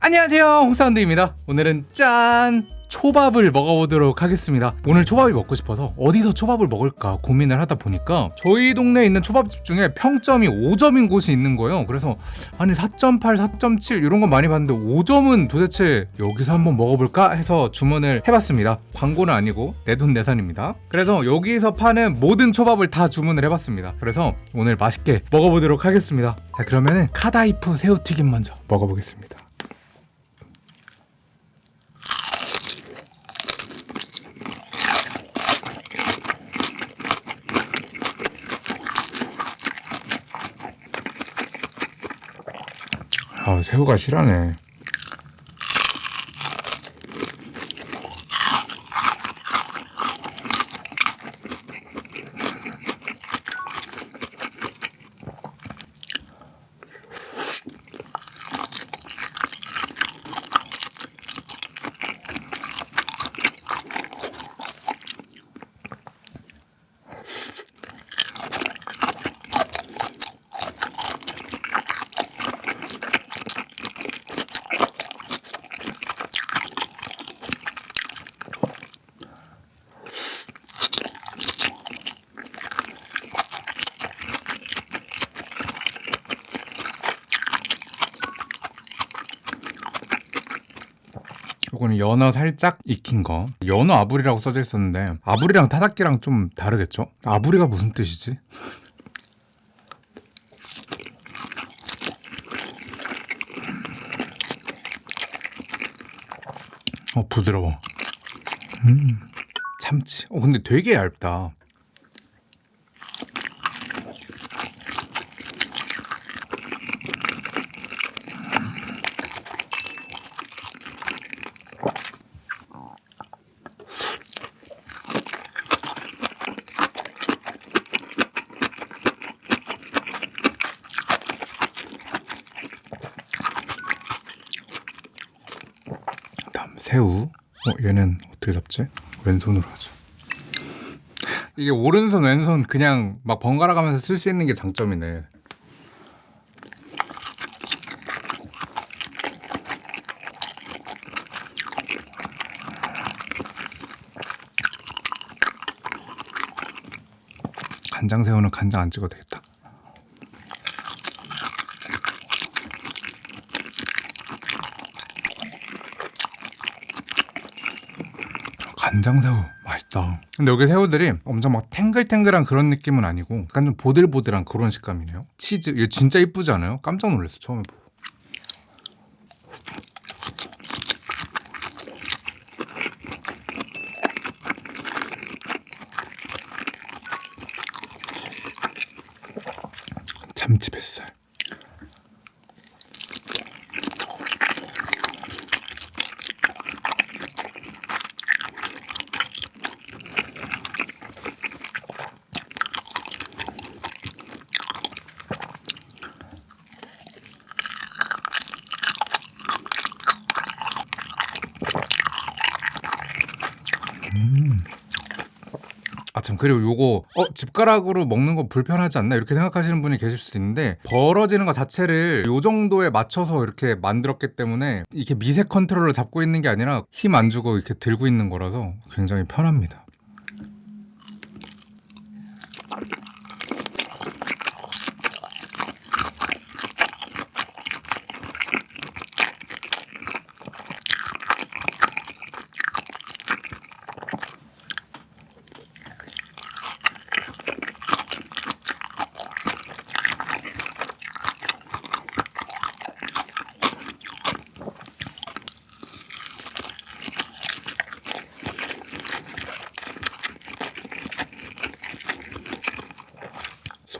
안녕하세요. 홍사운드입니다. 오늘은 짠! 초밥을 먹어보도록 하겠습니다. 오늘 초밥이 먹고 싶어서 어디서 초밥을 먹을까 고민을 하다 보니까 저희 동네에 있는 초밥집 중에 평점이 5점인 곳이 있는 거예요. 그래서 아니 4.8, 4.7 이런 건 많이 봤는데 5점은 도대체 여기서 한번 먹어볼까 해서 주문을 해봤습니다. 광고는 아니고 내돈내산입니다. 그래서 여기서 파는 모든 초밥을 다 주문을 해봤습니다. 그래서 오늘 맛있게 먹어보도록 하겠습니다. 자 그러면은 카다이프 새우튀김 먼저 먹어보겠습니다 아 새우가 실하네 요거는 연어 살짝 익힌 거 연어 아부리라고 써져 있었는데 아부리랑 타닥기랑 좀 다르겠죠? 아부리가 무슨 뜻이지? 어 부드러워 음 참치 어 근데 되게 얇다 다음 새우. 어 얘는 어떻게 잡지? 왼손으로 하죠. 이게 오른손 왼손 그냥 막 번갈아 가면서 쓸 수 있는 게 장점이네. 간장 새우는 간장 안 찍어도 되겠다. 간장새우 맛있다. 근데 여기 새우들이 엄청 막 탱글탱글한 그런 느낌은 아니고 약간 좀 보들보들한 그런 식감이네요. 치즈 이거 진짜 이쁘지 않아요? 깜짝 놀랐어 처음에 보고. 참치 뱃살. 아참 그리고 요거 어 집가락으로 먹는 거 불편하지 않나 이렇게 생각하시는 분이 계실 수도 있는데 벌어지는 것 자체를 요 정도에 맞춰서 이렇게 만들었기 때문에 이렇게 미세 컨트롤을 잡고 있는 게 아니라 힘 안 주고 이렇게 들고 있는 거라서 굉장히 편합니다.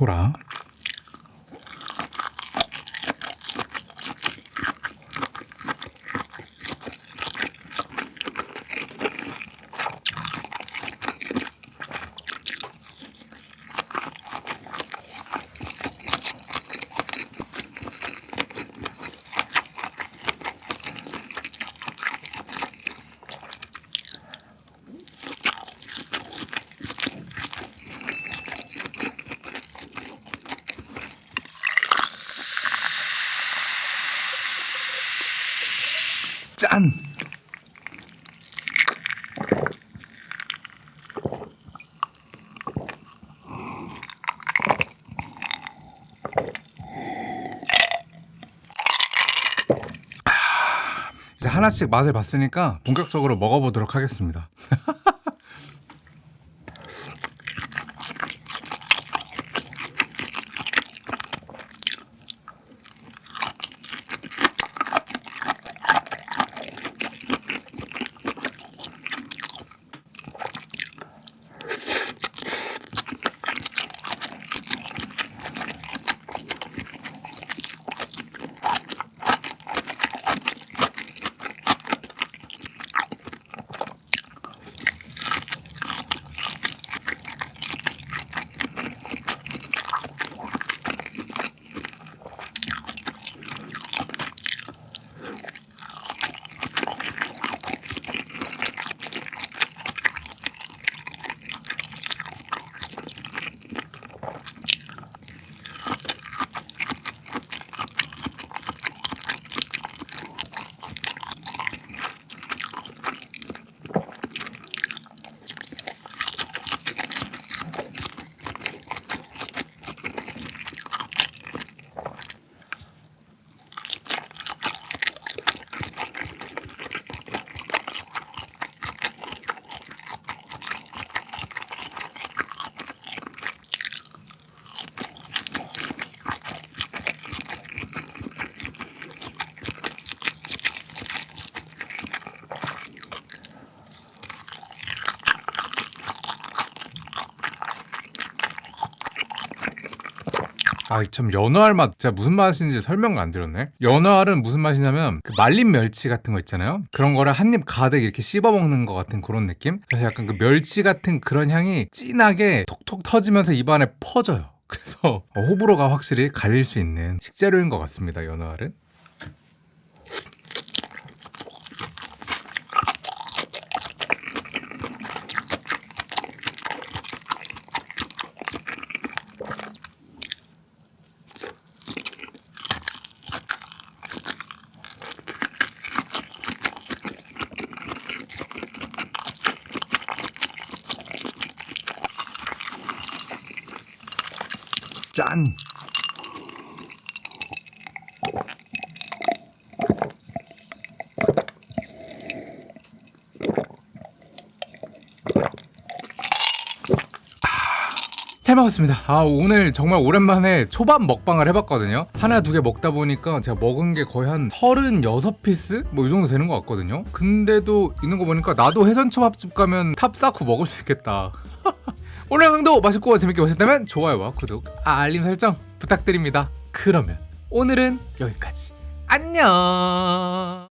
소라 짠! 이제 하나씩 맛을 봤으니까 본격적으로 먹어보도록 하겠습니다. 아, 참 연어알 맛 진짜 무슨 맛인지 설명을 안 드렸네. 연어알은 무슨 맛이냐면 그 말린 멸치 같은 거 있잖아요. 그런 거를 한 입 가득 이렇게 씹어 먹는 것 같은 그런 느낌. 그래서 약간 그 멸치 같은 그런 향이 진하게 톡톡 터지면서 입안에 퍼져요. 그래서 호불호가 확실히 갈릴 수 있는 식재료인 것 같습니다. 연어알은. 짠! 잘 먹었습니다. 아 오늘 정말 오랜만에 초밥 먹방을 해봤거든요. 하나 두 개 먹다 보니까 제가 먹은 게 거의 한 36 piece? 뭐 이 정도 되는 것 같거든요. 근데도 있는 거 보니까 나도 회전 초밥집 가면 탑 쌓고 먹을 수 있겠다. 오늘 영상도 맛있고 재밌게 보셨다면 좋아요와 구독, 알림 설정 부탁드립니다. 그러면 오늘은 여기까지. 안녕.